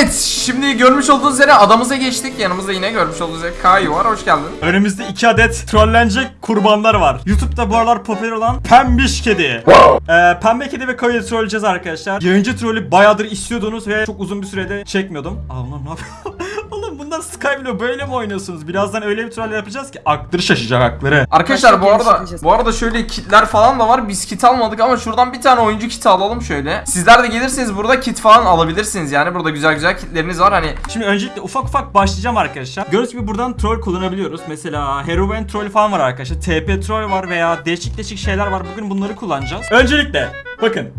Evet şimdi görmüş olduğunuz üzere adamıza geçtik. Yanımızda yine görmüş olduğunuz üzere Kayu var. Hoş geldin. Önümüzde iki adet trollenecek kurbanlar var. YouTube'da bu aralar popüler olan Pembiş Kedi. Ee, Pembe Kedi ve Kayı'yı trolleyeceğiz arkadaşlar. Yayıncı trolü bayağıdır istiyordunuz ve çok uzun bir sürede çekmiyordum. Aa ulan ne yapıyor? Oğlum bunlar Skyblo böyle mi oynuyorsunuz? Birazdan öyle bir troll yapacağız ki aklları şaşacak akları. Arkadaşlar bu arada geliştireceğiz. bu arada şöyle kitler falan da var. Biz kit almadık ama şuradan bir tane oyuncu kiti alalım şöyle. Sizler de gelirseniz burada kit falan alabilirsiniz yani. Burada güzel güzel kitleriniz var hani. Şimdi öncelikle ufak ufak başlayacağım arkadaşlar. Gördüğünüz gibi buradan troll kullanabiliyoruz. Mesela Heroine troll falan var arkadaşlar. TP troll var veya değişik değişik şeyler var. Bugün bunları kullanacağız. Öncelikle bakın.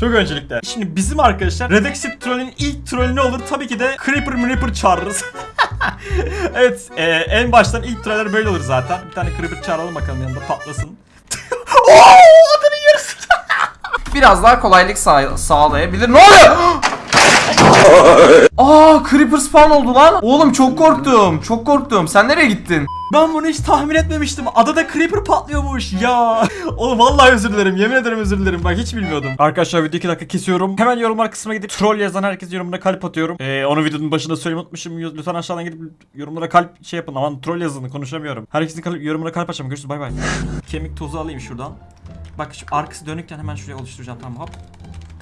Çok öncelikle. Şimdi bizim arkadaşlar Redexit trollün ilk trollü ne olur? Tabii ki de Creeper Mreeper çağırırız. evet e, en baştan ilk troller böyle olur zaten. Bir tane Creeper çağıralım bakalım yanında patlasın. Oo, adamın yarısı. Biraz daha kolaylık sağ- sağlayabilir. Ne oluyor? Aa Creeper spawn oldu lan. Oğlum çok korktum. Çok korktum. Sen nereye gittin? Ben bunu hiç tahmin etmemiştim. Adada creeper patlıyormuş ya. Oğlum vallahi özür dilerim. Yemin ederim özür dilerim. Bak hiç bilmiyordum. Arkadaşlar video 2 dakika kesiyorum. Hemen yorumlar kısmına gidip troll yazan herkes yorumuna kalp atıyorum. Ee, onu videonun başında söylemeyi unutmuşum. Lütfen aşağıdan gidip yorumlara kalp şey yapın. Aman troll yazın konuşamıyorum. Herkesin kalp, yorumuna kalp açacağım. Görüşürüz bay bay. Kemik tozu alayım şuradan. Bak şu arkası dönükken hemen şuraya oluşturacağım tamam hop.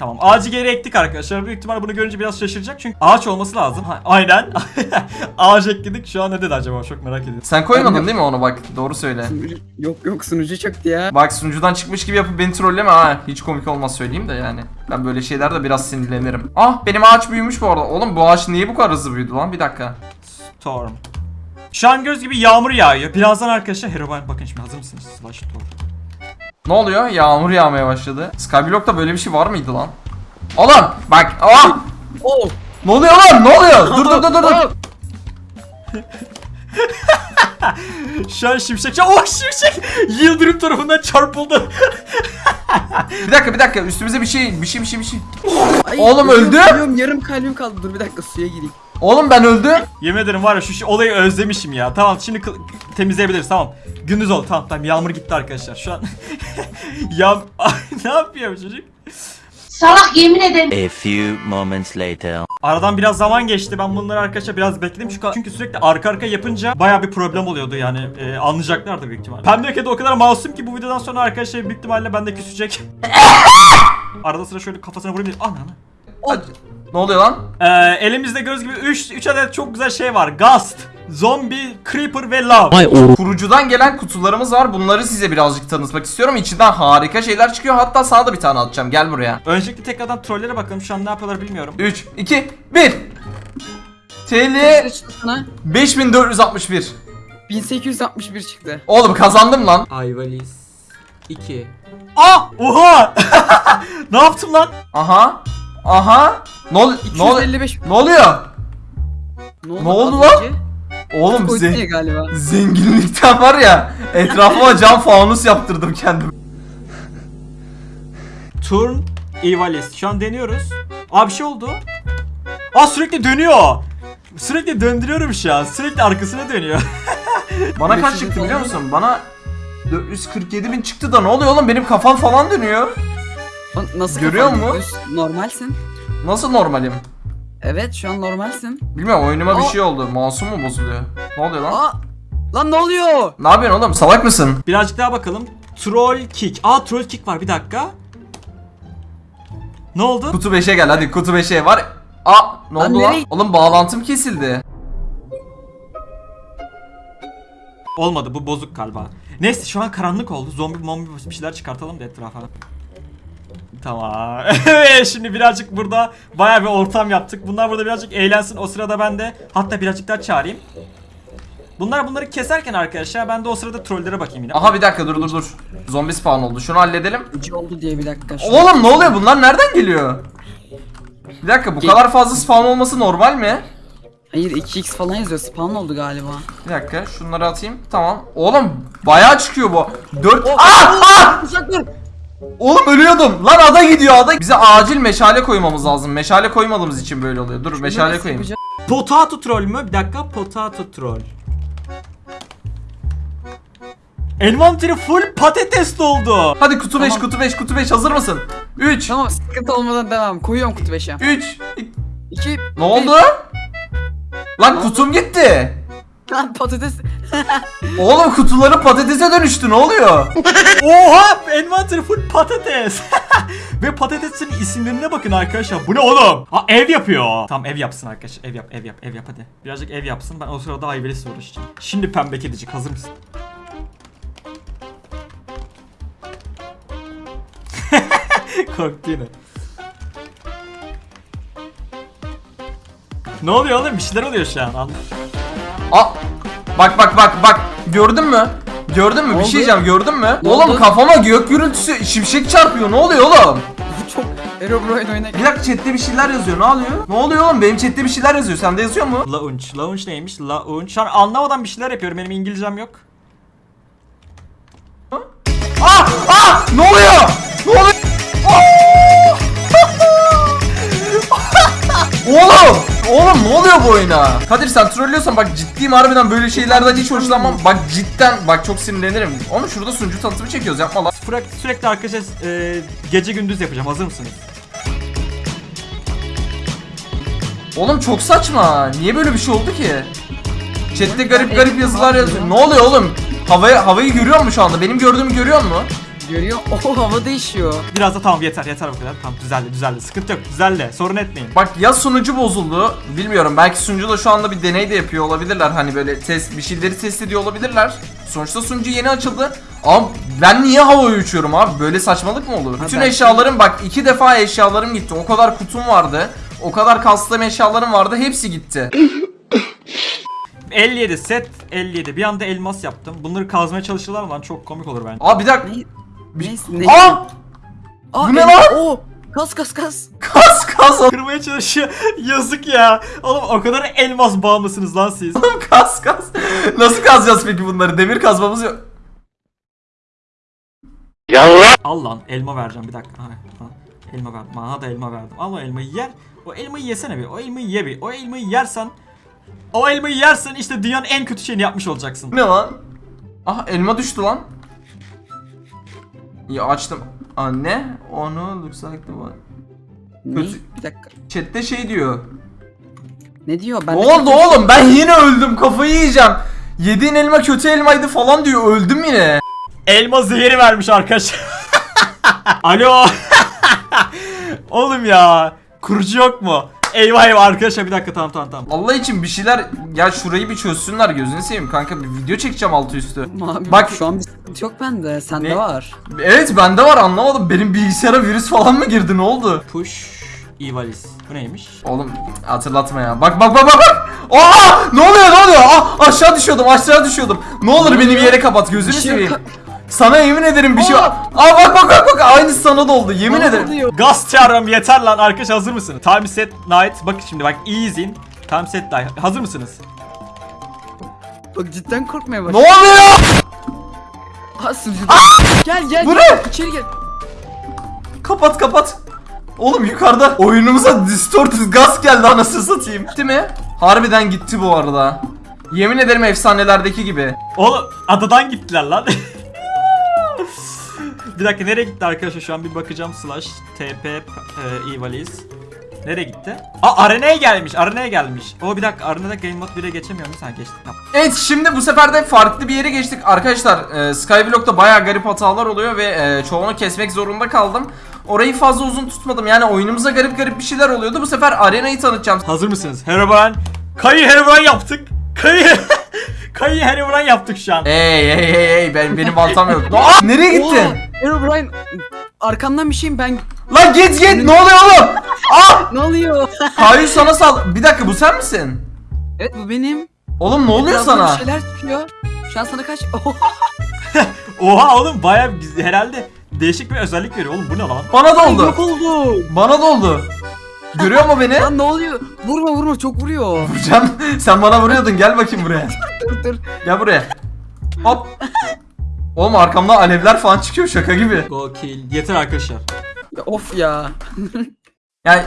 Tamam ağacı geri ektik arkadaşlar. Büyük ihtimal bunu görünce biraz şaşıracak çünkü ağaç olması lazım. Ha, aynen. ağaç ekledik. Şu an ne dedi acaba? Çok merak ediyorum. Sen koymadın değil mi onu bak? Doğru söyle. Sunucu- Yok yok sunucu çöktü ya. Bak sunucudan çıkmış gibi yapıp beni trolleme ha. Hiç komik olmaz söyleyeyim de yani. Ben böyle şeylerde biraz sinirlenirim. Ah benim ağaç büyümüş bu arada. Oğlum bu ağaç niye bu kadar hızlı büyüdü lan? Bir dakika. Storm. Şu an göz gibi yağmur yağıyor. Birazdan arkadaşlar Herobrine bakın şimdi hazır mısınız? Slash Storm. Ne oluyor? Yağmur yağmaya başladı. Skyblock'ta böyle bir şey var mıydı lan? Oğlum bak. Ah! Oh! Ne oluyor lan? Ne oluyor? Dur dur dur dur. dur. Şu an şimşek... Oh şimşek! Yıldırım tarafından çarpıldı. Bir dakika bir dakika. Üstümüze bir şey bir şey bir şey bir şey. Ay, Oğlum öldü. ölüyorum, yarım kalbim kaldı. Dur bir dakika suya gireyim. Oğlum ben öldüm. Yemin ederim var ya şu, şu olayı özlemişim ya. Tamam şimdi temizleyebiliriz tamam. Gündüz oldu tamam tamam yağmur gitti arkadaşlar. Şu an... Ay, ne yapıyor bu çocuk? Salak yemin ederim. A few moments later. Aradan biraz zaman geçti. Ben bunları arkadaşlar biraz bekledim çünkü çünkü sürekli arka arka yapınca baya bir problem oluyordu yani. E, anlayacaklardı büyük ihtimalle. Pembe kedi o kadar masum ki bu videodan sonra arkadaşlar büyük ihtimalle bende küsecek. Arada sıra şöyle kafasına vurayım diye. Ananı. Ne oluyor lan? Ee, elimizde göz gibi 3 3 adet çok güzel şey var. Ghost, Zombie, Creeper ve Love. Kurucudan gelen kutularımız var. Bunları size birazcık tanıtmak istiyorum. İçinden harika şeyler çıkıyor. Hatta sana da bir tane atacağım. Gel buraya. Öncelikle tekrardan trollere bakalım. Şu an ne yapıyorlar bilmiyorum. 3 2 1 TL Ne çıktı sana? 5461. 1861 çıktı. Oğlum kazandım lan. Ayvalis 2 Aa! Oha! ne yaptım lan? Aha. Aha. Ne ol ne ol 255. Ne oluyor? Ne oldu, Ne oldu az lan? önce? Oğlum Koydun ze- ya galiba. zenginlikten var ya. Etrafıma cam fanus yaptırdım kendim. Turn Evalis. Şu an deniyoruz. Aa bir şey oldu. Aa sürekli dönüyor. Sürekli döndürüyorum şu an. Sürekli arkasına dönüyor. Bana kaç 500 çıktı biliyor musun? Bana 447 bin çıktı da ne oluyor oğlum benim kafam falan dönüyor. Nasıl Görüyor kafan düz? Normalsin. Nasıl normalim? Evet şu an normalsin. Bilmiyorum oyunuma bir Aa. şey oldu. Masum mu bozuluyor? Ne oluyor lan? Aa! Lan ne oluyor? Ne yapıyorsun oğlum? Salak mısın? Birazcık daha bakalım. Troll kick. Aa troll kick var bir dakika. Ne oldu? Kutu 5'e gel hadi kutu 5'e var. Aa ne Lan oldu lan? nereye- Oğlum bağlantım kesildi. Olmadı bu bozuk galiba. Neyse şu an karanlık oldu. Zombi mombi bir şeyler çıkartalım da etrafa. Tamam. Evet şimdi birazcık burada baya bir ortam yaptık. Bunlar burada birazcık eğlensin. O sırada ben de hatta birazcık daha çağırayım. Bunlar bunları keserken arkadaşlar ben de o sırada trollere bakayım yine. Aha bir dakika dur dur dur. Zombi spawn oldu. Şunu halledelim. Ucu oldu diye bir dakika. Oğlum ne oluyor? Bunlar nereden geliyor? Bir dakika bu kadar fazla spawn olması normal mi? Hayır 2x falan yazıyor. Spawn oldu galiba. Bir dakika şunları atayım. Tamam. Oğlum bayağı çıkıyor bu. 4 Oh, Aa! Aa! Uzak dur. Oğlum ölüyordum. Lan ada gidiyor ada. Bize acil meşale koymamız lazım. Meşale koymadığımız için böyle oluyor. Dur meşale koyayım. Potato troll mü? Bir dakika potato troll. Envanteri full patates doldu. Hadi kutu 5 Tamam. kutu 5 kutu 5 hazır mısın? 3 Tamam sıkıntı olmadan devam. Koyuyorum kutu 5'e. 3 2 Ne oldu? Lan kutum gitti. Lan patates. Oğlum kutuları patatese dönüştü ne oluyor? Oha! Envanter full patates. Ve patatesin isimlerine bakın arkadaşlar. Bu ne oğlum? Ha ev yapıyor. Tamam ev yapsın arkadaş. Ev yap, ev yap, ev yap hadi. Birazcık ev yapsın. Ben o sırada Ayvelis'le uğraşacağım. Şimdi pembe kedicik hazır mısın? Korktu yine. Ne oluyor oğlum? Bir şeyler oluyor şu an. Anla. Aa, bak bak bak bak gördün mü? Gördün mü? Bir oldu? şey diyeceğim gördün mü? Ne oğlum oldu? kafama gök gürültüsü şimşek çarpıyor ne oluyor oğlum? Bu çok Herobrine oyuna Bir dakika chatte bir şeyler yazıyor ne oluyor? Ne oluyor oğlum benim chatte bir şeyler yazıyor sende yazıyor mu? Launch. Launch neymiş? Launch. Şu an anlamadan bir şeyler yapıyorum. Benim İngilizcem yok. Ah ah ne oluyor? Ne oluyor? Oğlum! Ne oluyor bu oyuna? Kadir sen trollüyorsan bak ciddiyim harbiden böyle şeylerden hiç hoşlanmam. Bak cidden bak çok sinirlenirim. Oğlum şurada sunucu tanıtımı çekiyoruz yapma lan. Sürekli, sürekli arkadaşlar e, gece gündüz yapacağım. Hazır mısınız? Oğlum çok saçma. Niye böyle bir şey oldu ki? Chat'te garip garip yazılar yazıyor. Ne oluyor oğlum? Havaya, havayı görüyor musun şu anda? Benim gördüğümü görüyor musun? Görüyor. Oh hava değişiyor. Biraz da tamam yeter yeter bu kadar. Tamam düzeldi düzeldi. Sıkıntı yok düzeldi. Sorun etmeyin. Bak ya sunucu bozuldu. Bilmiyorum. Belki sunucu da şu anda bir deney de yapıyor olabilirler. Hani böyle test bir şeyleri test ediyor olabilirler. Sonuçta sunucu yeni açıldı. Ama ben niye havaya uçuyorum abi? Böyle saçmalık mı olur? Ha, Bütün belki- eşyalarım bak iki defa eşyalarım gitti. O kadar kutum vardı. O kadar custom eşyalarım vardı. Hepsi gitti. 57 set 57. Bir anda elmas yaptım. Bunları kazmaya çalışırlar mı lan? Çok komik olur bence. Aa bir dakika. Bir- Neyse ne? Aa! Aa, bu ne lan? Oo, kas kas kas. Kas kas Kırmaya çalışıyor. Yazık ya. Oğlum o kadar elmas bağımlısınız lan siz. oğlum kas kas. Nasıl kazacağız peki bunları? Demir kazmamız yok. Al lan elma vereceğim bir dakika. Ha. Elma verdim. Bana da elma verdim. Al o elmayı yer. O elmayı yesene bir. O elmayı ye bir. O elmayı yersen o elmayı yersen işte dünyanın en kötü şeyini yapmış olacaksın. Ne lan? Ah elma düştü lan. Ya açtım. Aa ne? Onu looks like the one. Ne? Kötü- Bir dakika. Chat'te şey diyor. Ne diyor? Ben Ne oldu kötü- oğlum? Ben yine öldüm. Kafayı yiyeceğim. Yediğin elma kötü elmaydı falan diyor. Öldüm yine. Elma zehri vermiş arkadaş. Alo. Oğlum ya. Kurucu yok mu? Eyvah eyvah arkadaşlar bir dakika tamam tamam tamam. Allah için bir şeyler ya şurayı bir çözsünler gözünü seveyim kanka bir video çekeceğim altı üstü. Abi, Bak- şu an bir sıkıntı yok bende. Sende Ne? var. Evet bende var anlamadım. Benim bilgisayara virüs falan mı girdi ne oldu? Push Ivalice. Bu neymiş? Oğlum hatırlatma ya. Bak bak bak bak bak. Aa! Ne oluyor ne oluyor? Aa, aşağı düşüyordum aşağı düşüyordum. Ne olur beni bir yere kapat gözünü şey seveyim. Sana yemin ederim bir şey var. Aa bak bak bak bak aynısı sana da oldu yemin Ne ederim. Gaz çağırıyorum yeter lan arkadaş hazır mısınız? Time set night bakın şimdi bak iyi izleyin. Time set night hazır mısınız? Bak cidden korkmaya Ne başladım. oluyor? Ha sucuda. Gel gel. Bu ne? İçeri gel. Kapat kapat. Oğlum yukarıda oyunumuza distorted gaz geldi anasını satayım. Gitti mi? Harbiden gitti bu arada. Yemin ederim efsanelerdeki gibi. Oğlum adadan gittiler lan. bir dakika nereye gitti arkadaşlar şu an bir bakacağım slash tp e, Ivalice. Nereye gitti? Aa arenaya gelmiş arenaya gelmiş. O bir dakika arenada game mode 1'e geçemiyorum sen. Tamam. Evet şimdi bu sefer de farklı bir yere geçtik. Arkadaşlar e, Skyblock'ta bayağı garip hatalar oluyor ve e, çoğunu kesmek zorunda kaldım. Orayı fazla uzun tutmadım. Yani oyunumuza garip garip bir şeyler oluyordu. Bu sefer arenayı tanıtacağım. Hazır mısınız? Herobrine. Kayı Herobrine yaptık. Kayı Kayı Herobrine yaptık şu an. Hey hey hey hey ben benim baltam yok. Aa, nereye gittin? Herobrine arkamdan bir şeyim ben Lan git git ne oluyor oğlum? Aa! ne oluyor? Kayu sana sal. Bir dakika bu sen misin? evet bu benim. Oğlum ne oluyor sana? Bir şeyler çıkıyor. Şu an sana kaç? Oh, Oha oğlum baya herhalde değişik bir özellik veriyor oğlum bu ne lan? Bana da oldu. yok oldu. Bana da oldu. Görüyor mu beni? Lan ne oluyor? Vurma vurma çok vuruyor. Can sen bana vuruyordun gel bakayım buraya. dur dur. Gel buraya. Hop. Oğlum arkamdan alevler falan çıkıyor şaka gibi. Go kill. Yeter arkadaşlar. Ya, of ya. Yani